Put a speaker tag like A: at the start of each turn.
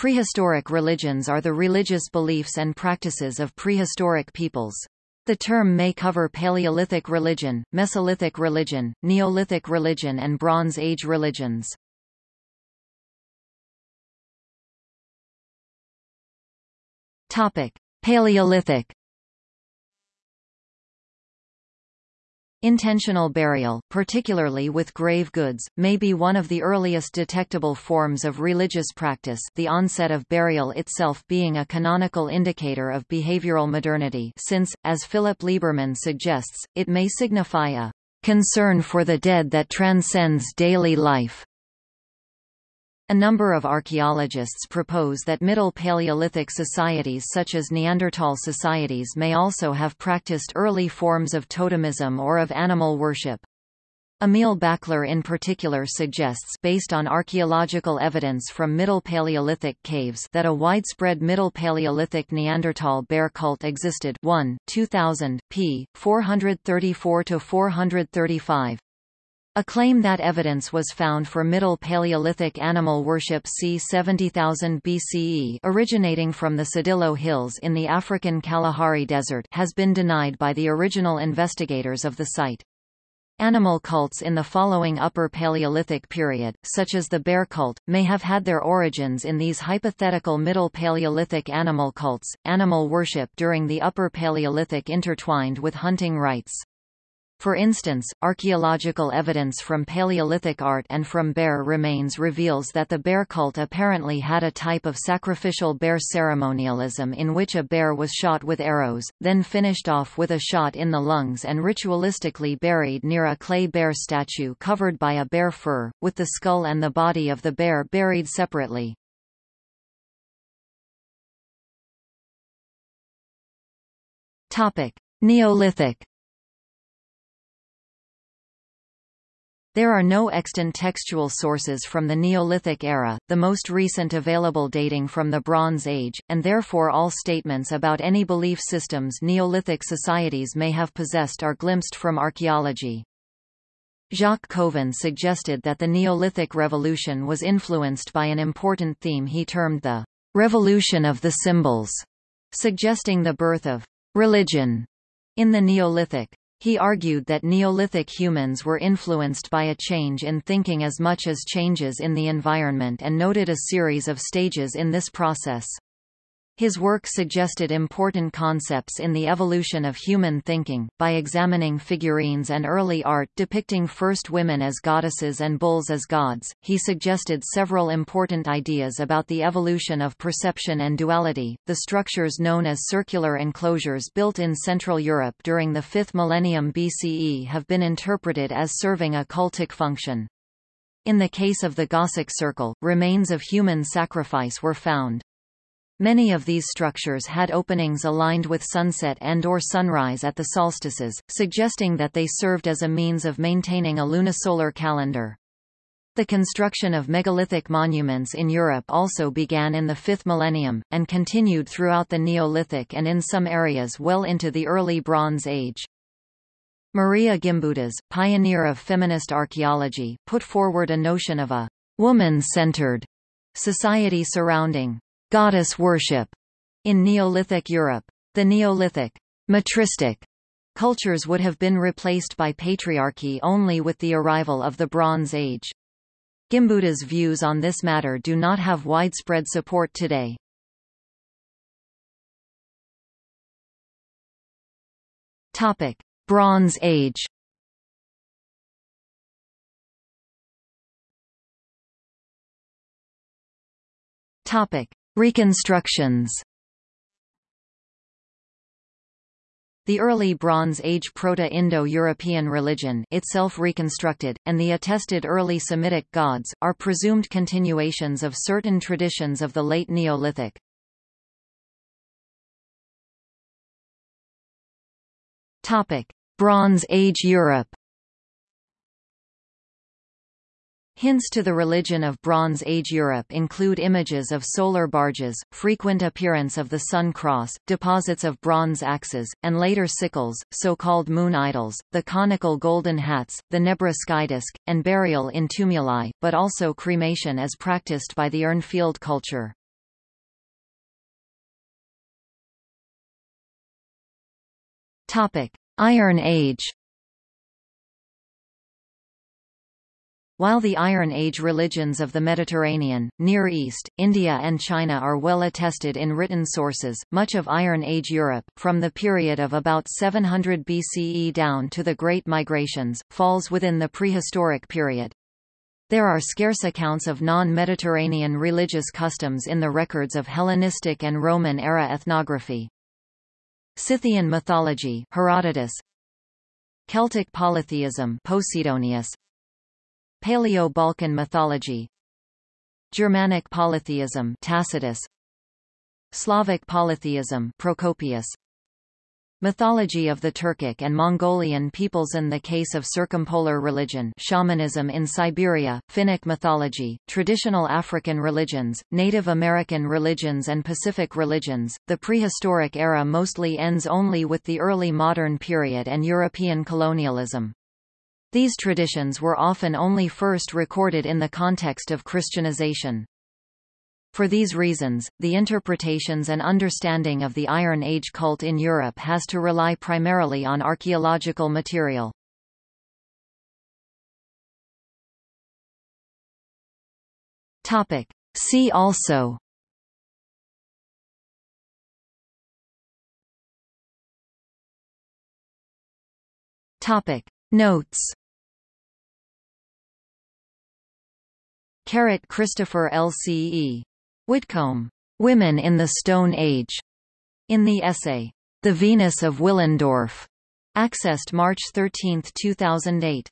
A: Prehistoric religions are the religious beliefs and practices of prehistoric peoples. The term may cover Paleolithic religion, Mesolithic religion, Neolithic religion and Bronze Age religions. Topic: Paleolithic Intentional burial, particularly with grave goods, may be one of the earliest detectable forms of religious practice the onset of burial itself being a canonical indicator of behavioral modernity since, as Philip Lieberman suggests, it may signify a concern for the dead that transcends daily life. A number of archaeologists propose that Middle Paleolithic societies such as Neanderthal societies may also have practiced early forms of totemism or of animal worship. Emil Bächler in particular suggests based on archaeological evidence from Middle Paleolithic caves that a widespread Middle Paleolithic Neanderthal bear cult existed Wunn, 2000, p. 434–435. A claim that evidence was found for Middle Paleolithic animal worship c. 70,000 BCE originating from the Tsodilo Hills in the African Kalahari Desert has been denied by the original investigators of the site. Animal cults in the following Upper Paleolithic period, such as the bear cult, may have had their origins in these hypothetical Middle Paleolithic animal cults. Animal worship during the Upper Paleolithic intertwined with hunting rites. For instance, archaeological evidence from Paleolithic art and from bear remains reveals that the bear cult apparently had a type of sacrificial bear ceremonialism in which a bear was shot with arrows, then finished off with a shot in the lungs and ritualistically buried near a clay bear statue covered by a bear fur, with the skull and the body of the bear buried separately. Neolithic There are no extant textual sources from the Neolithic era, the most recent available dating from the Bronze Age, and therefore all statements about any belief systems Neolithic societies may have possessed are glimpsed from archaeology. Jacques Cauvin suggested that the Neolithic revolution was influenced by an important theme he termed the revolution of the symbols, suggesting the birth of religion in the Neolithic. He argued that Neolithic humans were influenced by a change in thinking as much as changes in the environment and noted a series of stages in this process. His work suggested important concepts in the evolution of human thinking, by examining figurines and early art depicting first women as goddesses and bulls as gods. He suggested several important ideas about the evolution of perception and duality. The structures known as circular enclosures built in Central Europe during the 5th millennium BCE have been interpreted as serving a cultic function. In the case of the Goseck Circle, remains of human sacrifice were found. Many of these structures had openings aligned with sunset and or sunrise at the solstices, suggesting that they served as a means of maintaining a lunisolar calendar. The construction of megalithic monuments in Europe also began in the 5th millennium, and continued throughout the Neolithic and in some areas well into the early Bronze Age. Maria Gimbutas, pioneer of feminist archaeology, put forward a notion of a woman-centered society surrounding goddess worship in Neolithic Europe. The Neolithic matristic cultures would have been replaced by patriarchy only with the arrival of the Bronze Age. Gimbutas' views on this matter do not have widespread support today. Topic: Bronze Age. Topic: Reconstructions The early Bronze Age Proto-Indo-European religion itself reconstructed, and the attested early Semitic gods, are presumed continuations of certain traditions of the late Neolithic. Bronze Age Europe Hints to the religion of Bronze Age Europe include images of solar barges, frequent appearance of the sun cross, deposits of bronze axes, and later sickles, so-called moon idols, the conical golden hats, the Nebra skydisk, and burial in tumuli, but also cremation as practiced by the Urnfield culture. Iron Age While the Iron Age religions of the Mediterranean, Near East, India and China are well attested in written sources, much of Iron Age Europe, from the period of about 700 BCE down to the Great Migrations, falls within the prehistoric period. There are scarce accounts of non-Mediterranean religious customs in the records of Hellenistic and Roman-era ethnography. Scythian mythology Herodotus Celtic polytheism Posidonius Paleo-Balkan mythology. Germanic polytheism Tacitus. Slavic polytheism Procopius. Mythology of the Turkic and Mongolian peoples In the case of circumpolar religion shamanism in Siberia, Finnic mythology, traditional African religions, Native American religions and Pacific religions, the prehistoric era mostly ends only with the early modern period and European colonialism. These traditions were often only first recorded in the context of Christianization. For these reasons, the interpretations and understanding of the Iron Age cult in Europe has to rely primarily on archaeological material. Topic. See also Topic. Notes Carrot Christopher L.C.E. Witcombe. Women in the Stone Age. In the essay, The Venus of Willendorf. Accessed March 13, 2008.